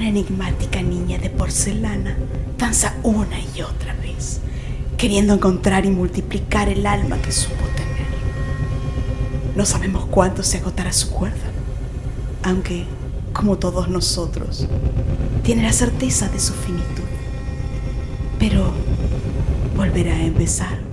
una enigmática niña de porcelana danza una y otra vez, queriendo encontrar y multiplicar el alma que supo tener. No sabemos cuánto se agotará su cuerda, aunque, como todos nosotros, tiene la certeza de su finitud. Pero volverá a empezar.